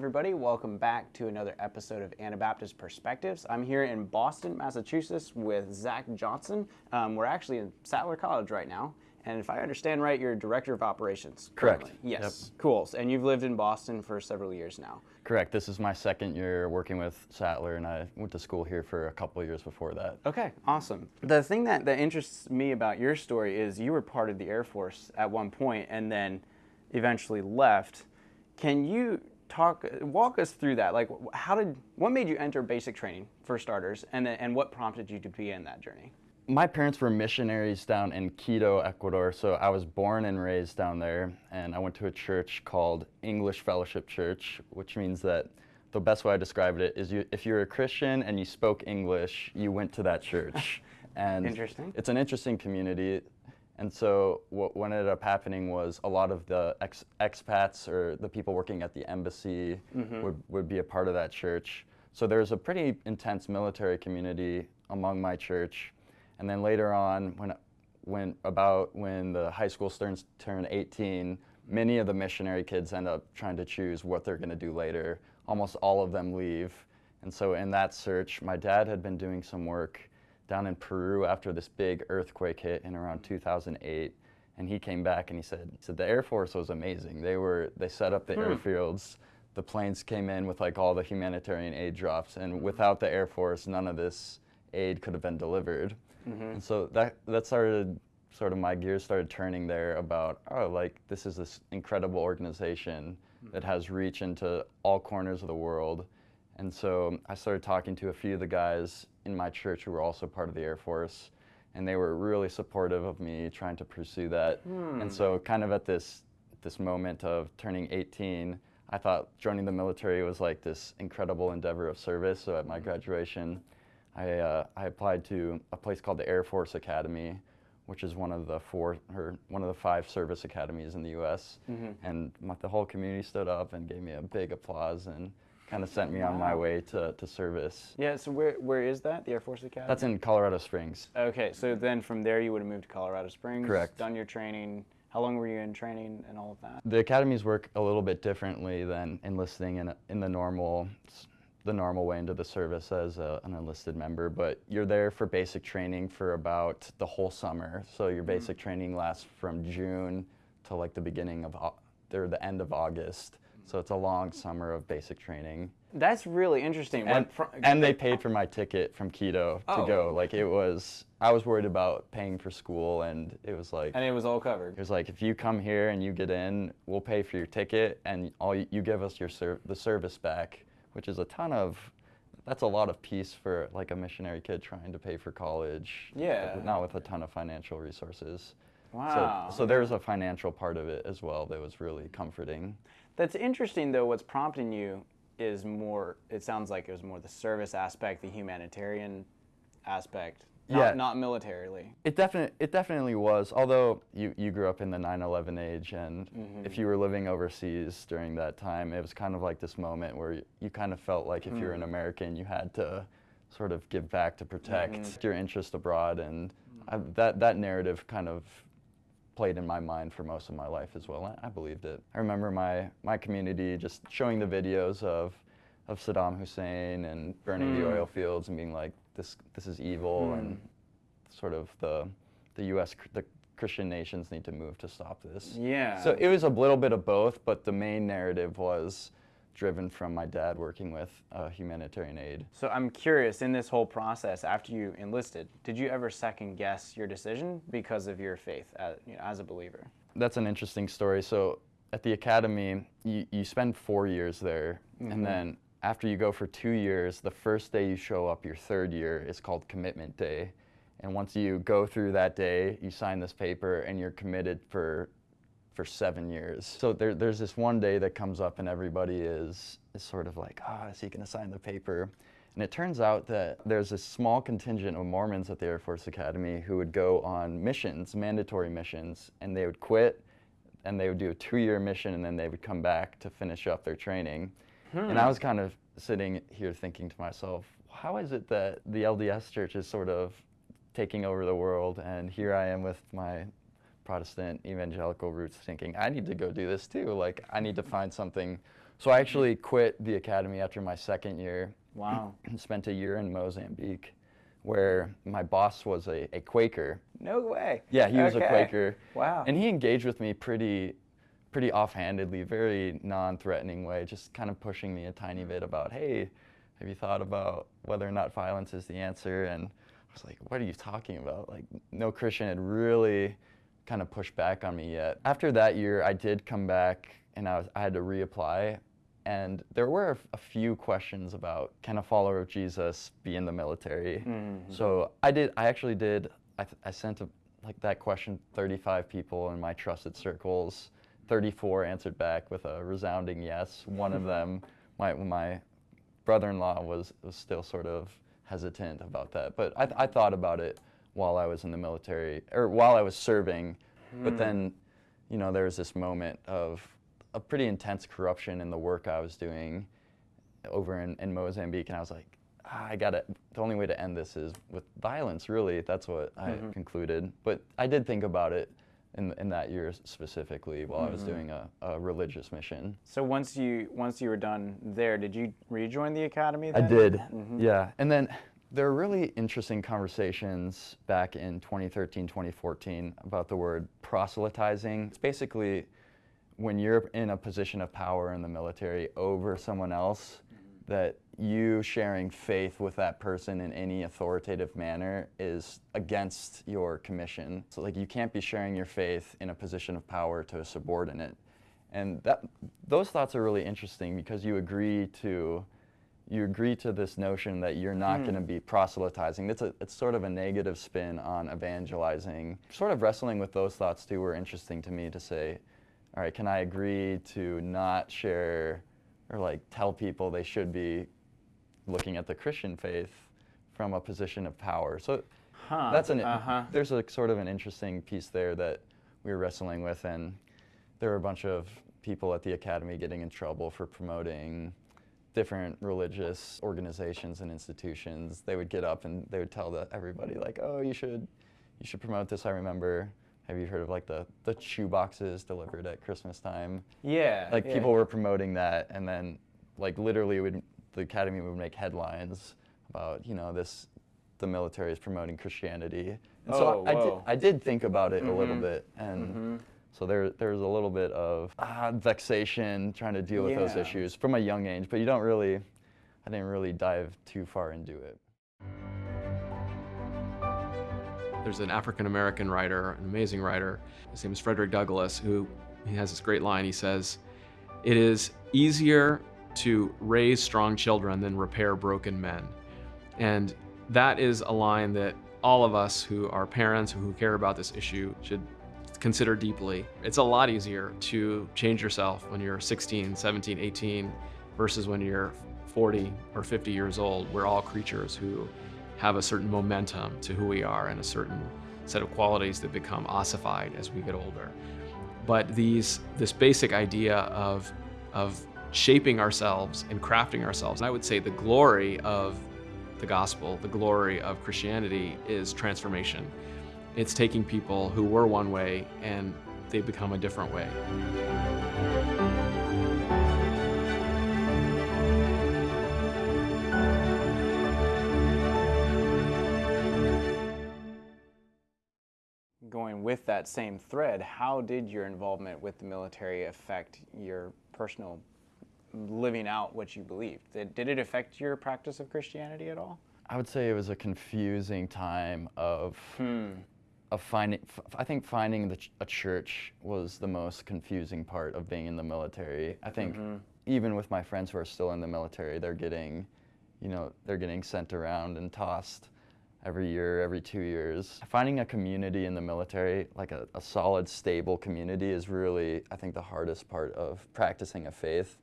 everybody. Welcome back to another episode of Anabaptist Perspectives. I'm here in Boston, Massachusetts with Zach Johnson. Um, we're actually in Sattler College right now. And if I understand right, you're director of operations. Correct. currently. Yes. Cool. And you've lived in Boston for several years now. Correct. This is my second year working with Sattler, and I went to school here for a couple years before that. Okay, awesome. The thing that, that interests me about your story is you were part of the Air Force at one point and then eventually left. Can you talk, walk us through that? Like, how did, what made you enter basic training for starters, and then, and what prompted you to be in that journey? My parents were missionaries down in Quito, Ecuador, so I was born and raised down there, and I went to a church called English Fellowship Church, which means that the best way I described it is you, if you're a Christian and you spoke English, you went to that church. and Interesting. It's an interesting community. And so what, what ended up happening was a lot of the ex, expats or the people working at the embassy mm-hmm. would, would be a part of that church. So there's a pretty intense military community among my church. And then later on, when, when about when the high school students turn 18, many of the missionary kids end up trying to choose what they're going to do later. Almost all of them leave. And so in that search, my dad had been doing some work down in Peru after this big earthquake hit in around 2008. And he came back and he said, he said the Air Force was amazing. They were they set up the hmm. airfields. The planes came in with like all the humanitarian aid drops, and without the Air Force, none of this aid could have been delivered. Mm-hmm. And so that that started sort of my gears started turning there about oh like this is this incredible organization hmm. that has reach into all corners of the world. And so I started talking to a few of the guys in my church who were also part of the Air Force, and they were really supportive of me trying to pursue that. Hmm. And so, kind of at this this moment of turning 18, I thought joining the military was like this incredible endeavor of service. So at my hmm. graduation, I uh, I applied to a place called the Air Force Academy, which is one of the four or one of the five service academies in the U.S. Mm-hmm. And my, the whole community stood up and gave me a big applause and kind of sent me on my way to, to service. Yeah, so where, where is that, the Air Force Academy? That's in Colorado Springs. Okay, so then from there you would have moved to Colorado Springs. Correct. Done your training. How long were you in training and all of that? The academies work a little bit differently than enlisting in, in the normal the normal way into the service as a, an enlisted member, but you're there for basic training for about the whole summer. So your mm-hmm. basic training lasts from June to like the beginning of or the end of August. So it's a long summer of basic training. That's really interesting. And, and they paid for my ticket from Quito to Oh. go. Like it was, I was worried about paying for school, and it was like, and it was all covered. it was like if you come here and you get in, we'll pay for your ticket, and all you, you give us your ser- the service back, which is a ton of. That's a lot of peace for like a missionary kid trying to pay for college. Yeah. Not with a ton of financial resources. Wow. So, so there's a financial part of it as well that was really comforting. That's interesting, though. What's prompting you is more. It sounds like it was more the service aspect, the humanitarian aspect, not, Yeah. not militarily. It definitely it definitely was. Although you, you grew up in the 9/11 age, and mm-hmm. if you were living overseas during that time, it was kind of like this moment where you, you kind of felt like if you're an hmm. American, you had to sort of give back to protect mm-hmm. your interest abroad, and mm-hmm. I, that that narrative kind of played in my mind for most of my life as well. I, I believed it. I remember my my community just showing the videos of of Saddam Hussein and burning the hmm. oil fields and being like, this this is evil hmm. and sort of the the U.S. the Christian nations need to move to stop this. Yeah. So it was a little bit of both, but the main narrative was driven from my dad working with uh, humanitarian aid. So I'm curious, in this whole process, after you enlisted, did you ever second guess your decision because of your faith as, you know, as a believer? That's an interesting story. So at the academy, you, you spend four years there, and then after you go for two years, the first day you show up, your third year, is called commitment day. And once you go through that day, you sign this paper, and you're committed for for seven years. So there, there's this one day that comes up, and everybody is is sort of like, ah, is he going to sign the paper? And it turns out that there's a small contingent of Mormons at the Air Force Academy who would go on missions, mandatory missions, and they would quit and they would do a two-year mission and then they would come back to finish up their training. And I was kind of sitting here thinking to myself, how is it that the LDS church is sort of taking over the world and here I am with my Protestant evangelical roots thinking I need to go do this too. Like I need to find something So I actually quit the academy after my second year Wow. and spent a year in Mozambique where my boss was a, a Quaker. No way. Yeah, he was a Quaker. Wow. And he engaged with me pretty pretty offhandedly, very non-threatening way, just kind of pushing me a tiny bit about, hey, have you thought about whether or not violence is the answer? And I was like, what are you talking about? Like, no Christian had really kind of pushed back on me yet. After that year, I did come back and I, was, I had to reapply. And there were a few questions about can a follower of Jesus be in the military? Mm-hmm. So I did. I actually did. I, th- I sent a, like that question 35 people in my trusted circles. 34 answered back with a resounding yes. One of them, my my brother-in-law, was was still sort of hesitant about that. But I, th- I thought about it while I was in the military or while I was serving. But hmm. then, you know, there was this moment of a pretty intense corruption in the work I was doing over in, in Mozambique, and I was like, ah, I gotta. The only way to end this is with violence. Really, that's what I mm-hmm. concluded. But I did think about it in in that year specifically while I was mm-hmm. doing a, a religious mission. So once you once you were done there, did you rejoin the academy? I Then? did, mm-hmm. yeah. And then there are really interesting conversations back in 2013, 2014 about the word proselytizing. It's basically when you're in a position of power in the military over someone else, that you sharing faith with that person in any authoritative manner is against your commission. So like you can't be sharing your faith in a position of power to a subordinate. And that those thoughts are really interesting because you agree to you agree to this notion that you're not going to be proselytizing. It's, a, it's sort of a negative spin on evangelizing. Sort of wrestling with those thoughts too were interesting to me to say, all right, can I agree to not share or like tell people they should be looking at the Christian faith from a position of power? So Huh. that's an Uh-huh. there's a sort of an interesting piece there that we were wrestling with, and there were a bunch of people at the academy getting in trouble for promoting different religious organizations and institutions. They would get up and they would tell the, everybody like, "Oh, you should, you should promote this." I remember. Have you heard of like the the shoe boxes delivered at Christmas time? Yeah. like yeah. people were promoting that and then like literally would the academy would make headlines about you know this the military is promoting christianity and Oh, so I, I did i did think about it a little Mhm. bit and Mhm. So there there's a little bit of ah, vexation trying to deal with those issues from a young age but you don't really i didn't really dive too far into it There's an African American writer, an amazing writer. His name is Frederick Douglass, who he has this great line. He says, "It is easier to raise strong children than repair broken men," and that is a line that all of us who are parents who care about this issue should consider deeply. It's a lot easier to change yourself when you're 16, 17, 18 versus when you're 40 or 50 years old. We're all creatures who have a certain momentum to who we are and a certain set of qualities that become ossified as we get older. But these, this basic idea of, of shaping ourselves and crafting ourselves, and I would say the glory of the gospel, the glory of Christianity is transformation. It's taking people who were one way and they become a different way. Going with that same thread, how did your involvement with the military affect your personal living out what you believed? Did, did it affect your practice of Christianity at all? i would say it was a confusing time of Hmm. Of finding f- I think finding the ch- a church was the most confusing part of being in the military. I think mm-hmm. even with my friends who are still in the military, they're getting, you know, they're getting sent around and tossed every year, every two years. Finding a community in the military, like a, a solid, stable community, is really, I think, the hardest part of practicing a faith.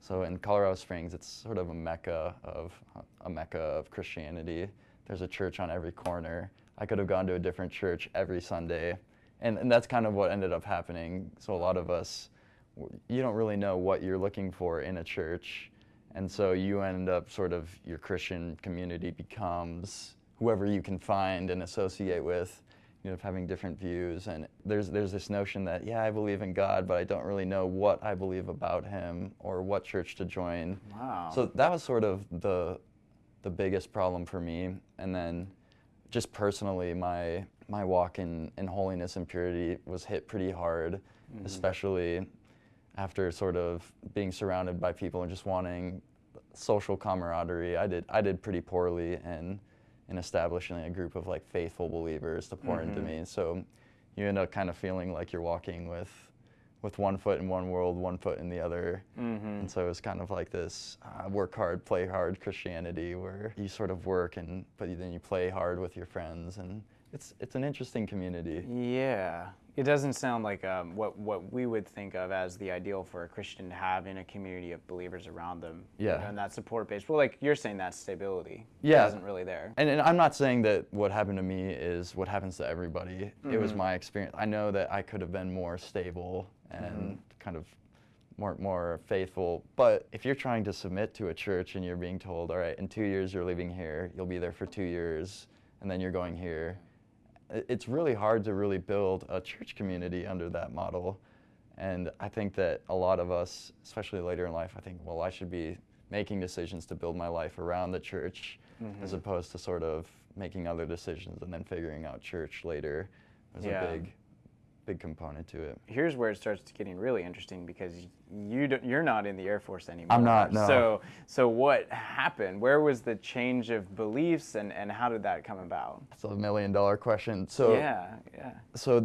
So in Colorado Springs, it's sort of a mecca of a mecca of Christianity. There's a church on every corner. I could have gone to a different church every Sunday, and, and that's kind of what ended up happening. So a lot of us, you don't really know what you're looking for in a church, and so you end up sort of your Christian community becomes whoever you can find and associate with, you know, having different views. And there's there's this notion that yeah, I believe in God, but I don't really know what I believe about Him or what church to join. Wow. So that was sort of the the biggest problem for me. And then just personally, my my walk in, in holiness and purity was hit pretty hard, mm-hmm. especially after sort of being surrounded by people and just wanting social camaraderie. I did I did pretty poorly in in establishing a group of like faithful believers to pour into mm-hmm. me. So you end up kind of feeling like you're walking with with one foot in one world, one foot in the other. And so it was kind of like this uh, work hard, play hard Christianity where you sort of work and but then you play hard with your friends and it's it's an interesting community. Yeah, it doesn't sound like um, what what we would think of as the ideal for a Christian to have in a community of believers around them. you Yeah. know, and that support base. Well, like you're saying, that stability. Yeah. isn't really there. And, and I'm not saying that what happened to me is what happens to everybody. It was my experience. I know that I could have been more stable and mm-hmm. kind of more more faithful. But if you're trying to submit to a church and you're being told, all right, in two years you're leaving here, you'll be there for two years, and then you're going here, it's really hard to really build a church community under that model. And I think that a lot of us, especially later in life, I think, well, I should be making decisions to build my life around the church mm-hmm. as opposed to sort of making other decisions and then figuring out church later. There's Yeah. a big, big component to it. Here's where it starts getting really interesting because you don't, you're not in the Air Force anymore. I'm not, no. So so what happened? Where was the change of beliefs and and how did that come about? It's a million dollar question. So, yeah, yeah. so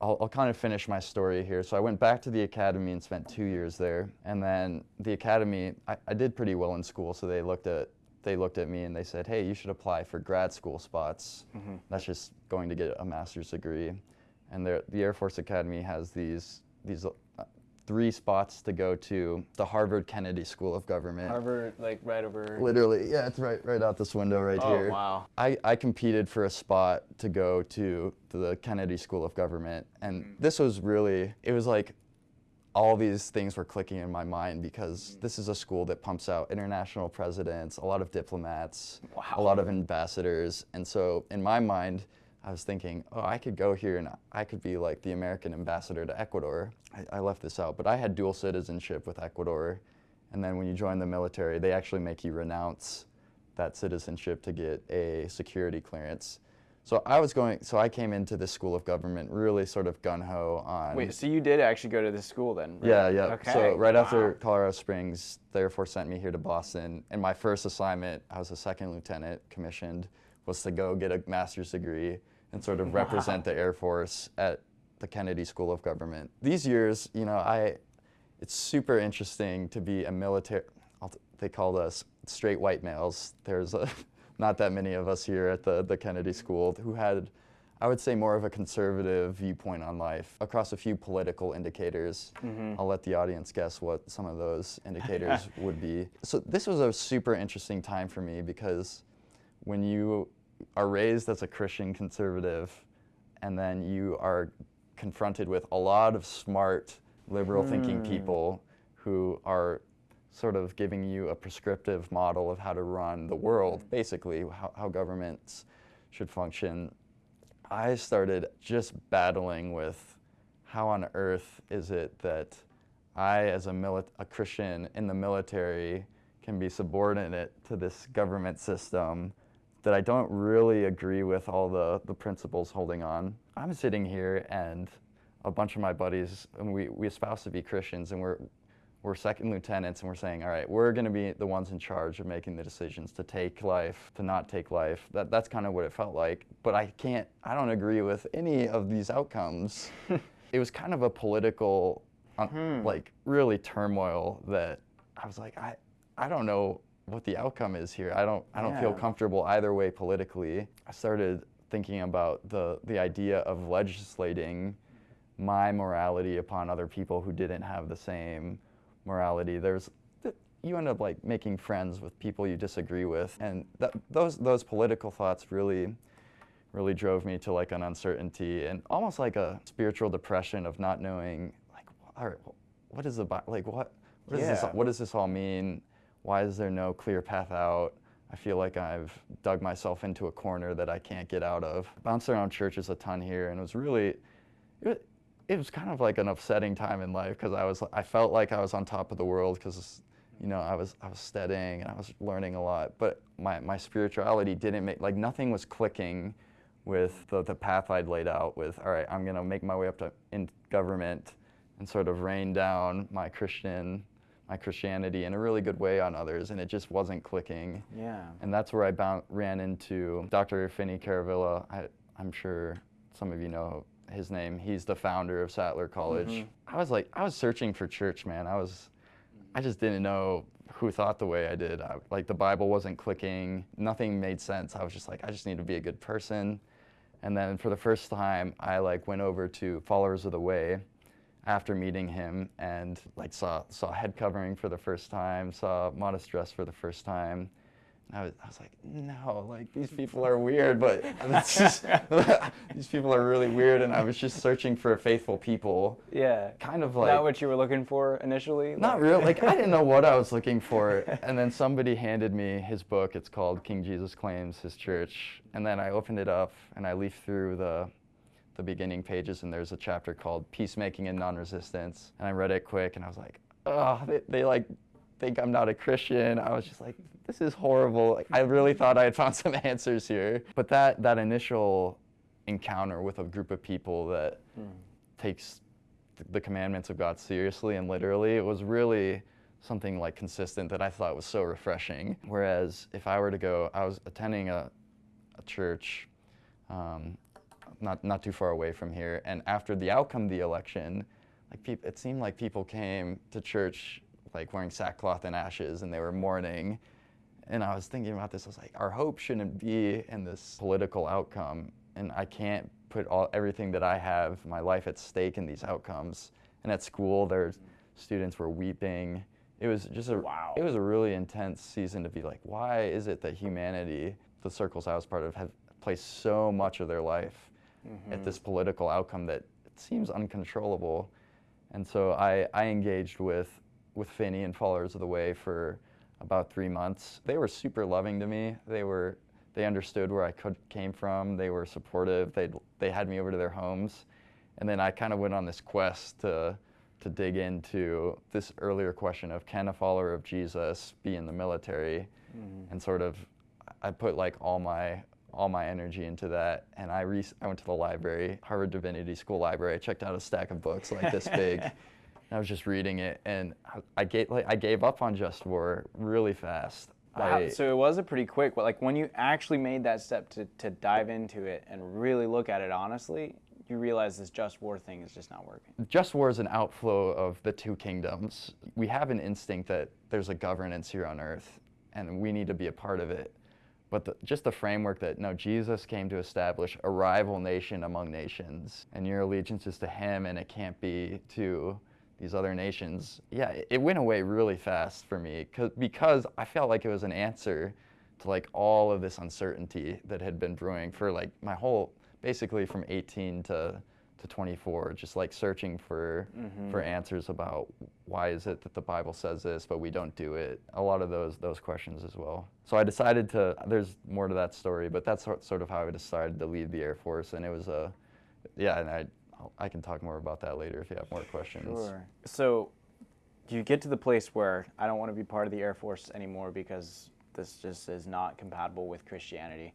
I'll, I'll kind of finish my story here. So I went back to the academy and spent two years there, and then the academy, I, I did pretty well in school. So they looked at they looked at me and they said, "Hey, you should apply for grad school spots. Mm-hmm. That's just going to get a master's degree." And the Air Force Academy has these these uh, three spots to go to the Harvard Kennedy School of Government. Harvard, like right over. Literally, yeah, it's right right out this window right Oh here. Oh wow. I, I competed for a spot to go to, to the Kennedy School of Government, and this was really, it was like all these things were clicking in my mind because this is a school that pumps out international presidents, a lot of diplomats, a lot of ambassadors, and so in my mind, I was thinking, oh, I could go here and I could be like the American ambassador to Ecuador. I, I left this out, but I had dual citizenship with Ecuador, and then when you join the military, they actually make you renounce that citizenship to get a security clearance. So I was going, so I came into the School of Government really sort of gun ho on. Wait, so you did actually go to this school then? right? Yeah, yeah. Okay. So right after. Colorado Springs, the Air Force sent me here to Boston, and my first assignment, I was a second lieutenant commissioned, was to go get a master's degree and sort of represent the Air Force at the Kennedy School of Government. These years, you know, I, it's super interesting to be a military. They called us straight white males. There's a, not that many of us here at the, the Kennedy School who had I would say more of a conservative viewpoint on life across a few political indicators. Mm-hmm. I'll let the audience guess what some of those indicators would be. So this was a super interesting time for me because when you are raised as a Christian conservative and then you are confronted with a lot of smart liberal thinking hmm. people who are sort of giving you a prescriptive model of how to run the world, hmm. basically, how, how governments should function. I started just battling with how on earth is it that I, as a, a Christian in the military, can be subordinate to this government system that I don't really agree with all the, the principles holding on. I'm sitting here and a bunch of my buddies, and we, we espouse to be Christians, and we're, we're second lieutenants, and we're saying, all right, we're going to be the ones in charge of making the decisions to take life, to not take life. That, that's kind of what it felt like. But I can't, I don't agree with any of these outcomes. it was kind of a political, um, like, really turmoil that I was like, I, I don't know what the outcome is here. I don't, I don't feel comfortable either way politically. I started thinking about the, the idea of legislating my morality upon other people who didn't have the same morality. There's you end up like making friends with people you disagree with, and that, those those political thoughts really really drove me to like an uncertainty and almost like a spiritual depression of not knowing like all right, what is the like what what does this Yeah. what does this all mean? Why is there no clear path out? I feel like I've dug myself into a corner that I can't get out of. Bounced around churches a ton here, and it was really, it was, it was kind of like an upsetting time in life because I was, I felt like I was on top of the world because, you know, I was, I was studying and I was learning a lot, but my, my spirituality didn't make, like nothing was clicking with the, the path I'd laid out with, all right, I'm gonna make my way up to in government and sort of rain down my Christian my Christianity in a really good way on others, and it just wasn't clicking. Yeah. And that's where I bound, ran into Dr. Finny Kuruvilla. I, I'm sure some of you know his name. He's the founder of Sattler College. Mm-hmm. I was like, I was searching for church, man. I was, I just didn't know who thought the way I did. I, like the Bible wasn't clicking. Nothing made sense. I was just like, I just need to be a good person. And then for the first time, I like went over to Followers of the Way after meeting him and like saw saw head covering for the first time, saw modest dress for the first time. I was, I was like, no, like these people are weird, but just, these people are really weird. And I was just searching for faithful people, Yeah. kind of like Not what you were looking for initially? not Like- real. Like I didn't know what I was looking for, and then somebody handed me his book. It's called King Jesus Claims His Church, and then I opened it up and I leafed through the the beginning pages, and there's a chapter called Peacemaking and Non-Resistance, and I read it quick, and I was like, oh, they, they like think I'm not a Christian. I was just like, this is horrible. Like, I really thought I had found some answers here, but that that initial encounter with a group of people that takes th- the commandments of God seriously and literally, it was really something like consistent that I thought was so refreshing. Whereas if I were to go, I was attending a, a church um, not, not too far away from here, and after the outcome of the election, like peop- it seemed like people came to church like wearing sackcloth and ashes and they were mourning. And I was thinking about this. I was like, our hope shouldn't be in this political outcome, and I can't put all everything that I have, my life at stake in these outcomes. And at school, there's students were weeping. It was just a Wow. it was a really intense season to be like, why is it that humanity, the circles I was part of, have placed so much of their life at mm-hmm. this political outcome that it seems uncontrollable? And so I, I engaged with, with Finny and Followers of the Way for about three months. They were super loving to me. They were they understood where I could, came from. They were supportive. They they had me over to their homes, and then I kind of went on this quest to to dig into this earlier question of can a follower of Jesus be in the military, mm-hmm. and sort of I put like all my all my energy into that, and I re- I went to the library, Harvard Divinity School library. I checked out a stack of books like this big. and I was just reading it, and I- I gave like I gave up on Just War really fast. Wow, I, so it was a pretty quick, but like when you actually made that step to, to dive into it and really look at it honestly, you realize this just war thing is just not working. Just War is an outflow of the two kingdoms. We have an instinct that there's a governance here on earth, and we need to be a part of it. But the, just the framework that no, Jesus came to establish a rival nation among nations, and your allegiance is to Him, and it can't be to these other nations. Yeah, it, it went away really fast for me because I felt like it was an answer to like all of this uncertainty that had been brewing for like my whole, basically from 18 to to 24, just like searching for mm-hmm. for answers about why is it that the Bible says this, but we don't do it. A lot of those those questions as well. So I decided to. There's more to that story, but that's sort sort of how I decided to leave the Air Force, and it was a, yeah, and I I can talk more about that later if you have more questions. Sure. So you get to the place where I don't want to be part of the Air Force anymore because this just is not compatible with Christianity.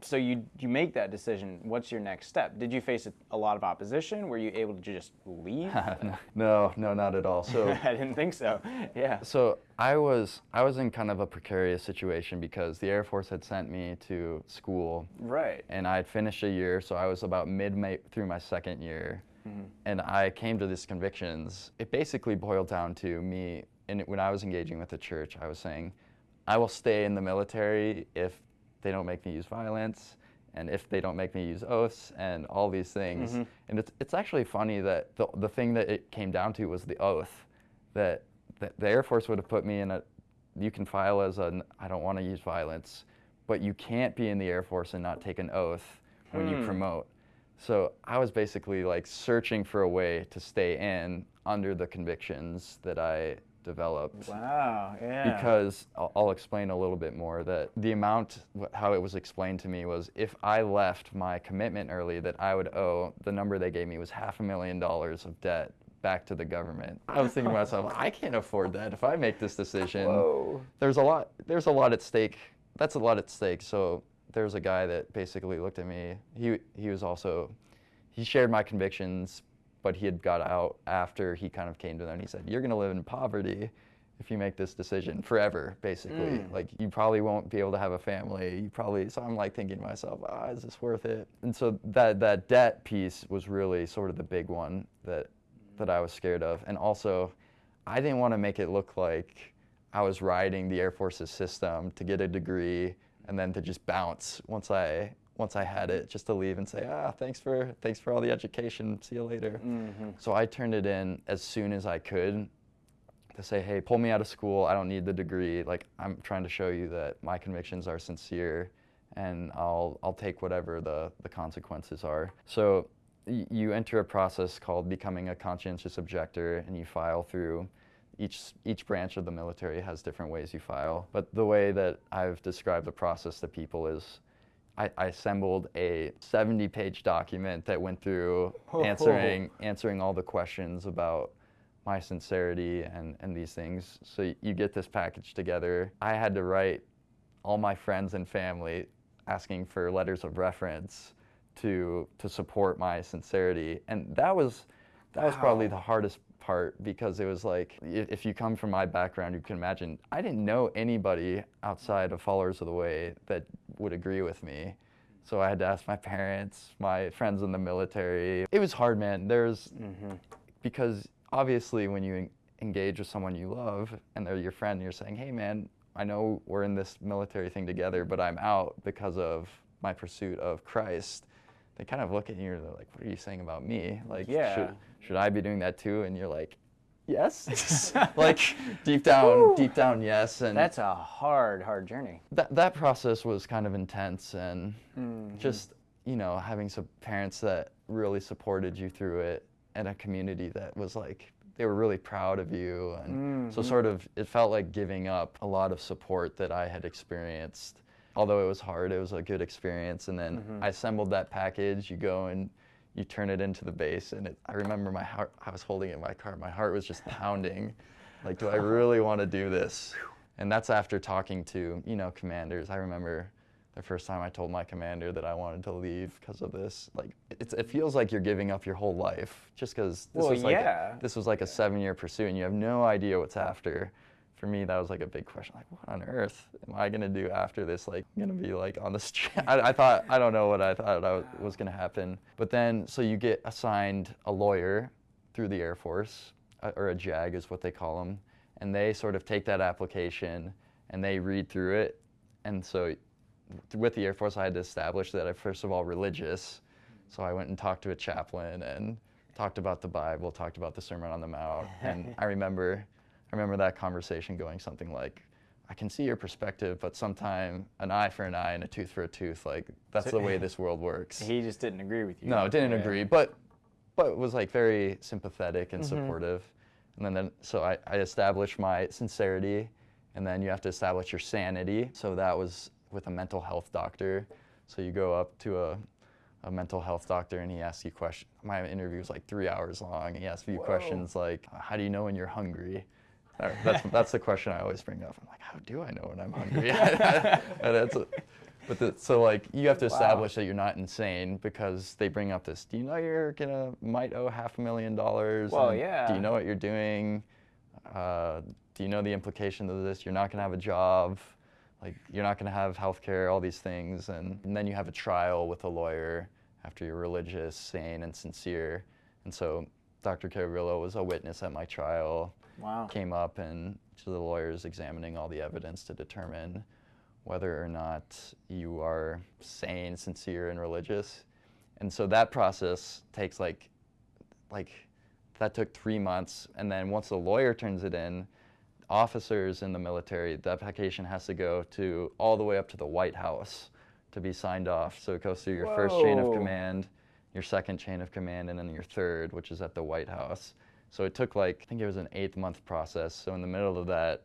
So you you make that decision. What's your next step? Did you face a, a lot of opposition? Were you able to just leave? no, no, not at all. So. I didn't think so. Yeah. So I was I was in kind of a precarious situation because the Air Force had sent me to school Right. and I had finished a year, so I was about mid through my second year, mm-hmm. and I came to these convictions. It basically boiled down to me, and when I was engaging with the church, I was saying, I will stay in the military if they don't make me use violence, and if they don't make me use oaths, and all these things. Mm-hmm. And it's it's actually funny that the the thing that it came down to was the oath, that, that the Air Force would have put me in a, you can file as a I don't want to use violence but you can't be in the Air Force and not take an oath when you hmm. promote. So I was basically like searching for a way to stay in under the convictions that I developed. Wow. Yeah. Because I'll, I'll explain a little bit more that the amount, how it was explained to me was if I left my commitment early, that I would owe, the number they gave me was half a million dollars of debt back to the government. I was thinking to myself, I can't afford that if I make this decision. Whoa. There's a lot, there's a lot at stake. That's a lot at stake. So there's a guy that basically looked at me. He, he was also, he shared my convictions, but he had got out after he kind of came to them and he said, You're going to live in poverty if you make this decision forever, basically. Like, you probably won't be able to have a family. You probably, so I'm like thinking to myself, ah, is this worth it? And so that, that debt piece was really sort of the big one that, that I was scared of. And also, I didn't want to make it look like I was riding the Air Force's system to get a degree and then to just bounce once I once I had it, just to leave and say, ah, thanks for thanks for all the education. See you later. So I turned it in as soon as I could to say, hey, pull me out of school. I don't need the degree. Like I'm trying to show you that my convictions are sincere, and I'll I'll take whatever the the consequences are. So y- you enter a process called becoming a conscientious objector, and you file through. Each each branch of the military has different ways you file, but the way that I've described the process to people is. I, I assembled a 70-page document that went through answering answering all the questions about my sincerity and, and these things. So you get this package together. I had to write all my friends and family asking for letters of reference to to support my sincerity. And that was that was probably the hardest part because it was like if you come from my background, you can imagine I didn't know anybody outside of followers of the way that would agree with me. So I had to ask my parents, my friends in the military. It was hard, man. There's mm-hmm. because obviously when you engage with someone you love and they're your friend, you're saying, "Hey, man, I know we're in this military thing together, but I'm out because of my pursuit of Christ." They kind of look at you and they're like, "What are you saying about me? Like, Yeah. should should I be doing that too?" And you're like, "Yes." like deep down, deep down, yes. And That's a hard, hard journey. that that process was kind of intense and Mm-hmm. just you know having some parents that really supported you through it and a community that was like they were really proud of you and Mm-hmm. so sort of it felt like giving up a lot of support that I had experienced although it was hard it was a good experience and then Mm-hmm. I assembled that package you go and you turn it into the base and it, I remember my heart I was holding it in my car my heart was just pounding like do I really want to do this and that's after talking to you know commanders I remember the first time I told my commander that I wanted to leave because of this. Like, it's, it feels like you're giving up your whole life just because this Well, was like yeah. this was like a seven-year pursuit, and you have no idea what's after. For me, that was like a big question. Like, what on earth am I gonna do after this? Like, I'm gonna be like on the street. I, I thought I don't know what I thought I was, gonna happen. But then, so you get assigned a lawyer through the Air Force, uh, or a JAG is what they call them, and they sort of take that application and they read through it, and so with the Air Force, I had to establish that I'm first of all religious. So I went and talked to a chaplain and talked about the Bible, talked about the Sermon on the Mount, and I remember, I remember that conversation going something like, "I can see your perspective, but sometime an eye for an eye and a tooth for a tooth, like that's the way this world works." He just didn't agree with you. No, didn't Yeah. agree, but but was like very sympathetic and Mm-hmm. supportive. And then, then so I, I established my sincerity, and then you have to establish your sanity. So that was with a mental health doctor. So you go up to a, a mental health doctor and he asks you questions. My interview was like three hours long. He asked me questions like, "How do you know when you're hungry?" That- That's that's the question I always bring up. I'm like, "How do I know when I'm hungry?" A- but the, so like you have to establish that you're not insane because they bring up this. Do you know you're gonna might owe half a million dollars? Well, And Do you know what you're doing? Uh, do you know the implication of this? You're not gonna have a job. Like you're not gonna have health care. All these things, and, and then you have a trial with a lawyer after you're religious, sane, and sincere. And so Dr. Kuruvilla was a witness at my trial Wow. came up and to the lawyers examining all the evidence to determine whether or not you are sane, sincere, and religious. And so that process takes like, like, that took three months. And then once the lawyer turns it in, officers in the military, the application has to go to all the way up to the White House to be signed off. So it goes through your first chain of command, your second chain of command, and then your third, which is at the White House. So it took like I think it was an eight month process. So in the middle of that,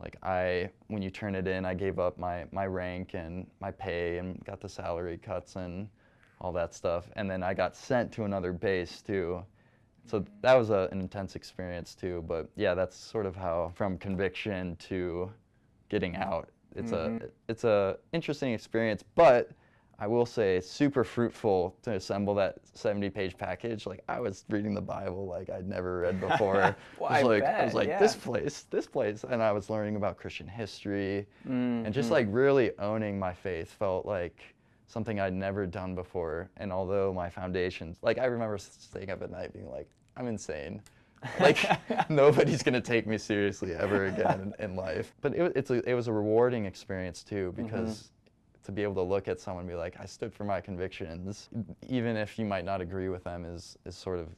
like I when you turn it in, I gave up my my rank and my pay and got the salary cuts and all that stuff. And then I got sent to another base too. So that was a, an intense experience too. But yeah, that's sort of how from conviction to getting out. It's Mhm. a it's a interesting experience, but I will say it's super fruitful to assemble that 70 page package. Like I was reading the Bible like I'd never read before. Well, I was I like I was bet, like this place, this place and I was learning about Christian history and just Mhm. like really owning my faith felt like something I'd never done before. And although my foundations, like I remember staying up at night being like, I'm insane. Like nobody's gonna take me seriously ever again in, in life. But it, it's a, it was a rewarding experience too because to be able to look at someone and be like, I stood for my convictions, even if you might not agree with them, is is sort of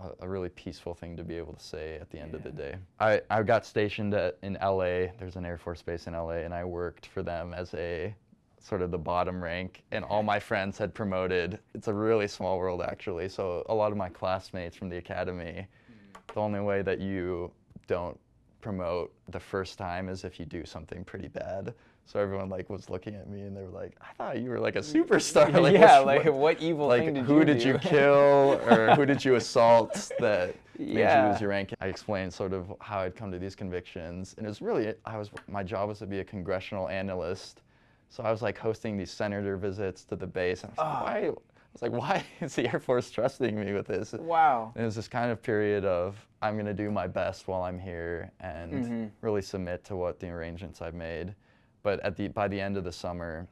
a, a really peaceful thing to be able to say at the end of the day. I, I got stationed at, in LA. There's an Air Force base in LA, and I worked for them as a sort of the bottom rank, and all my friends had promoted. It's a really small world, actually. So a lot of my classmates from the academy, mm. the only way that you don't promote the first time is if you do something pretty bad. So everyone like was looking at me and they were like, "I thought you were like a superstar." Like, yeah, like what evil like thing did who you did do? you kill or who did you assault that made you lose your rank i explained sort of how i'd come to these convictions and it was really i was my job was to be a congressional analyst so i was like hosting these senator visits to the base and i was Ah. like why I was like, why is the Air Force trusting me with this? Wow. And it was this kind of period of I'm going to do my best while I'm here and Mhm. really submit to what the arrangements I've made. But at the by the end of the summer,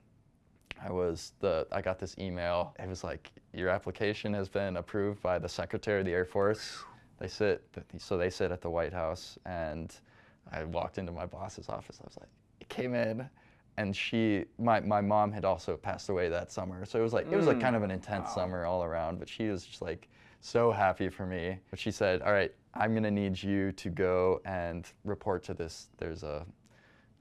I was the I got this email. It was like your application has been approved by the Secretary of the Air Force. They sit so they sit at the White House and I walked into my boss's office. I was like, it came in and she my, my mom had also passed away that summer. So it was like it was like Mm. kind of an intense Wow. summer all around, but she was just like so happy for me. But she said, "All right, I'm going to need you to go and report to this there's a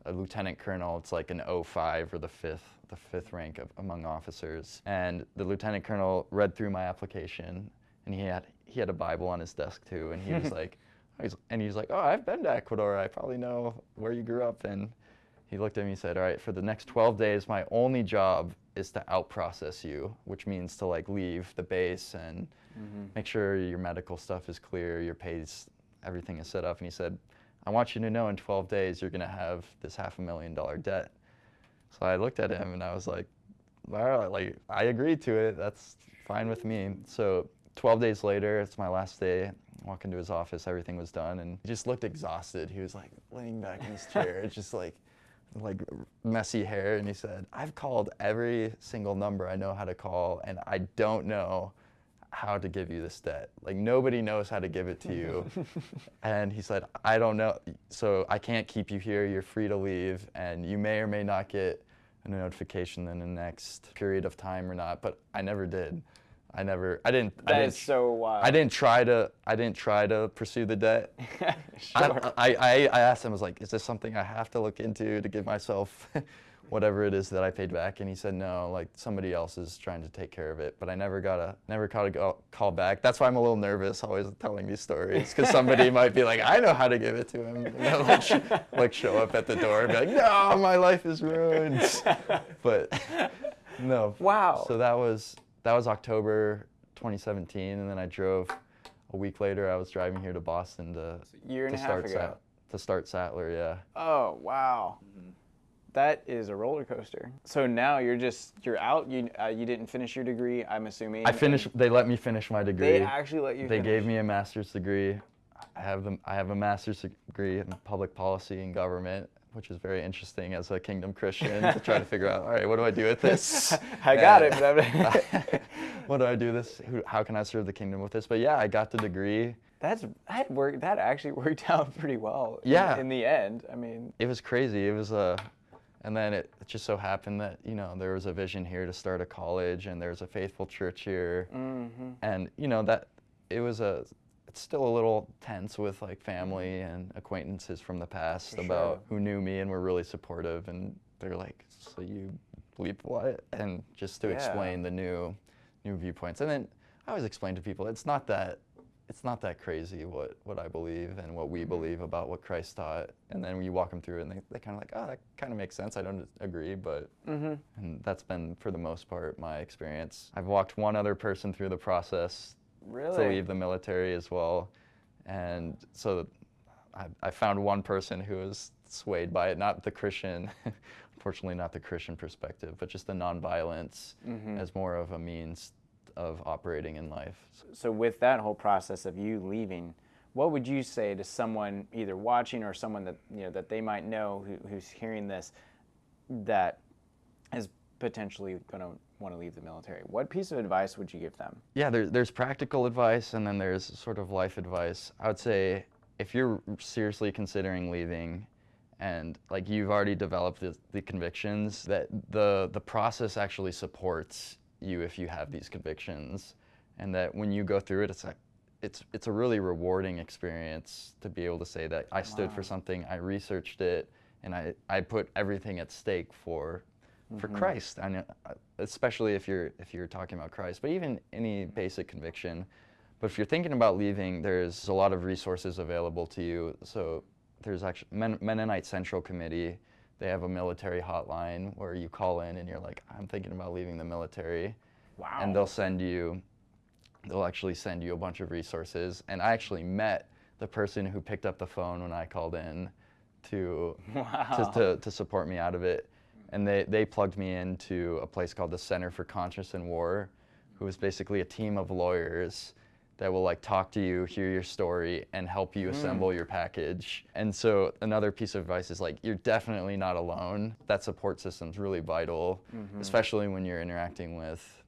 a lieutenant colonel. It's like an 05 or the fifth, the fifth rank of, among officers. And the lieutenant colonel read through my application, and he had he had a Bible on his desk too. And he was like, he's, and he's like, oh, I've been to Ecuador. I probably know where you grew up. And he looked at me and said, all right, for the next 12 days, my only job is to outprocess you, which means to like leave the base and Mm-hmm. make sure your medical stuff is clear, your pays, everything is set up. And he said, I want you to know in 12 days you're going to have this half a million dollar debt. So I looked at him and I was like, well, like I agreed to it. That's fine with me. So 12 days later, it's my last day. I walk into his office, everything was done, and he just looked exhausted. He was like laying back in his chair, just like like messy hair, and he said, "I've called every single number I know how to call, and I don't know how to give you this debt. Like nobody knows how to give it to you." and he said, "I don't know, so I can't keep you here. You're free to leave, and you may or may not get a notification in the next period of time or not." But I never did. I never. I didn't. I didn't is so wild. I didn't try to. I didn't try to pursue the debt. sure. I, I, I asked him. I was like, "Is this something I have to look into to give myself whatever it is that I paid back?" And he said, "No. Like somebody else is trying to take care of it." But I never got a never got a call back. That's why I'm a little nervous always telling these stories because somebody might be like, "I know how to give it to him," and they'll like, sh- like show up at the door and be like, "No, my life is ruined." But no. Wow. So that was that was October 2017, and then I drove a week later. I was driving here to Boston to Year and to a half start ago. Sat- to start Sattler. Yeah. Oh wow. Mm-hmm. That is a roller coaster. So now you're just you're out. You uh, you didn't finish your degree. I'm assuming. I finished. They let me finish my degree. They actually let you. They finish. gave me a master's degree. I have them. I have a master's degree in public policy and government, which is very interesting as a Kingdom Christian to try to figure out. All right, what do I do with this? I got it, And- I'm- what do I do this? Who, how can I serve the kingdom with this? But yeah, I got the degree. That's that worked. That actually worked out pretty well. in- Yeah. In, the end, I mean. it was crazy. It was a, and then it, it just so happened that you know there was a vision here to start a college, and there's a faithful church here, Mm-hmm. and you know that it was a. It's still a little tense with like family and acquaintances from the past For about sure. who knew me and were really supportive, and they're like, "So you believe what?" And just to Yeah. explain the new, new viewpoints, and then I always explain to people, it's not that it's not that crazy what, what I believe and what we believe about what Christ taught. And then you walk them through it and they, they kind of like, oh, that kind of makes sense. I don't agree, but, Mm-hmm. and that's been for the most part my experience. I've walked one other person through the process Really? to leave the military as well. And so I, I found one person who was swayed by it, not the Christian, unfortunately, not the Christian perspective, but just the nonviolence Mm-hmm. as more of a means of operating in life. So with that whole process of you leaving, what would you say to someone either watching or someone that you know that they might know who, who's hearing this that is potentially going to want to leave the military? What piece of advice would you give them? Yeah, there, there's practical advice and then there's sort of life advice. I would say if you're seriously considering leaving and like you've already developed the, the convictions, that the, the process actually supports you if you have these convictions. And that when you go through it, it's like, it's, it's a really rewarding experience to be able to say that I stood for something, I researched it, and I, I put everything at stake for for Christ. I know, uh, especially if you're if you're talking about Christ, but even any basic conviction. But if you're thinking about leaving, there's a lot of resources available to you. So there's actually Men- Mennonite Central Committee. They have a military hotline where you call in and you're like, I'm thinking about leaving the military, Wow. and they'll send you. They'll actually send you a bunch of resources. And I actually met the person who picked up the phone when I called in to Wow. to, to, to support me out of it. And they, they plugged me into a place called the Center for Conscience and War, who is basically a team of lawyers that will like talk to you, hear your story, and help you hmm. assemble your package. And so another piece of advice is like you're definitely not alone. That support system's really vital, mm-hmm. especially when you're interacting with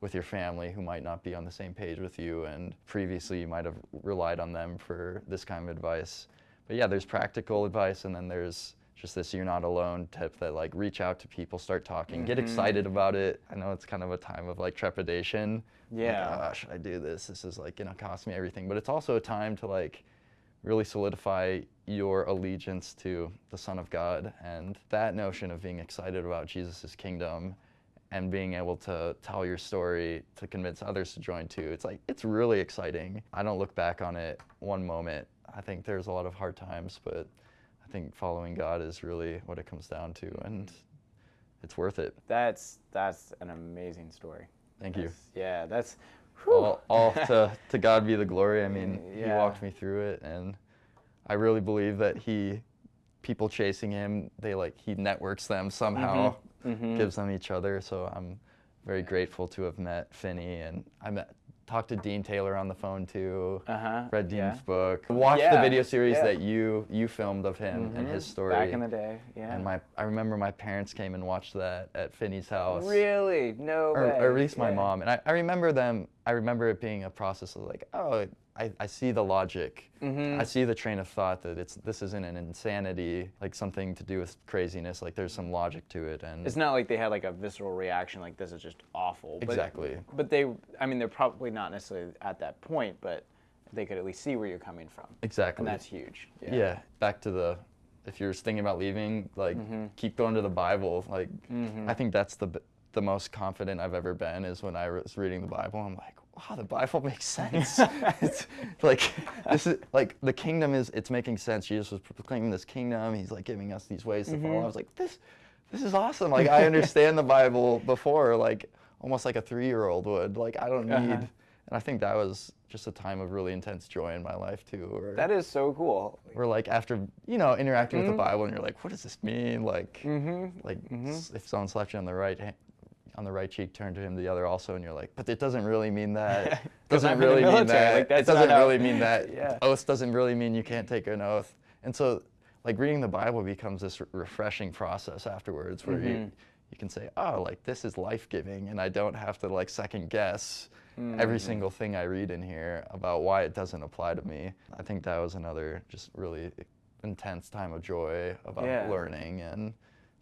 with your family who might not be on the same page with you and previously you might have relied on them for this kind of advice. But yeah, there's practical advice and then there's just this you're not alone tip that like reach out to people, start talking, get excited about it. I know it's kind of a time of like trepidation. Like, Yeah. "Ah, should I do this? This is like gonna cost me everything. But it's also a time to like really solidify your allegiance to the Son of God and that notion of being excited about Jesus' kingdom and being able to tell your story to convince others to join too. It's like it's really exciting. I don't look back on it one moment. I think there's a lot of hard times, but I think following God is really what it comes down to and it's worth it. That's that's an amazing story. Thank you. Yeah, that's. all, all to, to God be the glory. I mean, He walked me through it, and I really believe that He, people chasing Him, they like He networks them somehow, Mhm. gives them each other. So I'm very grateful to have met Finny, and I met talked to Dean Taylor on the phone too. Uh-huh, Read Dean's yeah. book. Watched Yeah, the video series yeah. that you you filmed of him and his Mhm. story. Back in the day, yeah. And my I remember my parents came and watched that at Finny's house Really? No or, way. or at least my mom. And I, I remember them, I remember it being a process of like, oh, I, I see the logic. Mhm. I see the train of thought that it's this isn't an insanity, like something to do with craziness. Like there's some logic to it. And It's not like they had like a visceral reaction like this is just awful. But, Exactly. But they, I mean, they're probably not necessarily at that point, but they could at least see where you're coming from. exactly. And that's huge. yeah. Back to the, if you're thinking about leaving, like Mm-hmm. keep going to the Bible. Like I think that's the the most confident I've ever been is when I was reading the Bible. I'm like, wow, the Bible makes sense. it's like this is like the kingdom is it's making sense. Jesus was proclaiming this kingdom. He's like giving us these ways to Mm-hmm. follow. I was like, this this is awesome. Like I understand the Bible before, like almost like a three year old would. Like I don't need. Uh-huh. And I think that was just a time of really intense joy in my life too. That is so cool. where like after you know interacting with the Bible and you're like, what does this mean? Like, Mm-hmm. like s- if someone slapped you on the right hand, on the right cheek, turn to him the other also, and you're like, but it doesn't really mean that. 'Cause doesn't I'm in the really mean that. like, it doesn't really mean that. Yeah. Oath doesn't really mean you can't take an oath. And so, like reading the Bible becomes this re- refreshing process afterwards, where Mm-hmm. you you can say, oh, like this is life giving, and I don't have to like second guess Mm-hmm. every single thing I read in here about why it doesn't apply to me. I think that was another just really intense time of joy about Yeah. learning and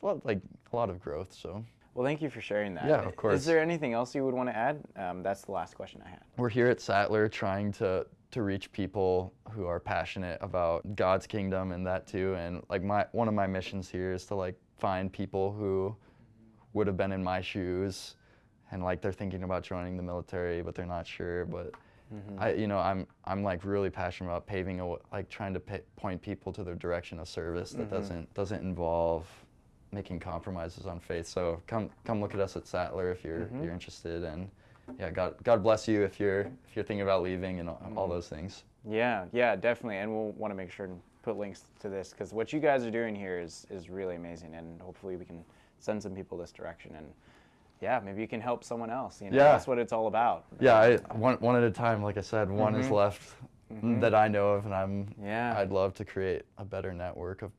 a lot, like a lot of growth. So Well, thank you for sharing that. Yeah, of course. Is there anything else you would want to add? Um, that's the last question I had. we're here at Sattler trying to to reach people who are passionate about God's kingdom and that too. And like my one of my missions here is to like find people who would have been in my shoes and like they're thinking about joining the military but they're not sure but I, you know, I'm I'm like really passionate about paving a like trying to point people to the direction of service that doesn't doesn't involve making compromises on faith. So come come look at us at Sattler if you're mm-hmm. you're interested, and yeah, God God bless you if you're if you're thinking about leaving and all, all mm-hmm. those things. Yeah, yeah, definitely. And we'll want to make sure and put links to this because what you guys are doing here is is really amazing, and hopefully we can send some people this direction. And yeah, maybe you can help someone else. You know, Yeah. that's what it's all about. Yeah, I, one one at a time. Like I said, one is mm-hmm. left that I know of, and I'm Yeah. I'd love to create a better network of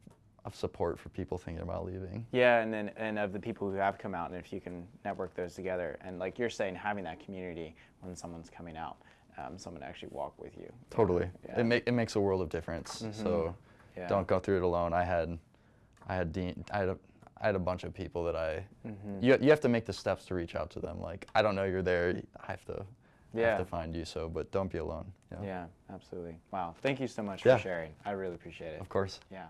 of support for people thinking about leaving. Yeah, and then and of the people who have come out, and if you can network those together, and like you're saying, having that community when someone's coming out, um, someone to actually walk with you. Totally. Yeah. It make it makes a world of difference. So Yeah. don't go through it alone. I had I had Dean I had a I had a bunch of people that I Mm-hmm. you, you have to make the steps to reach out to them. Like I don't know you're there. I have to Yeah. have to find you. So but don't be alone. Yeah. Yeah, absolutely. Wow. Thank you so much Yeah. for sharing. I really appreciate it. Of course. Yeah.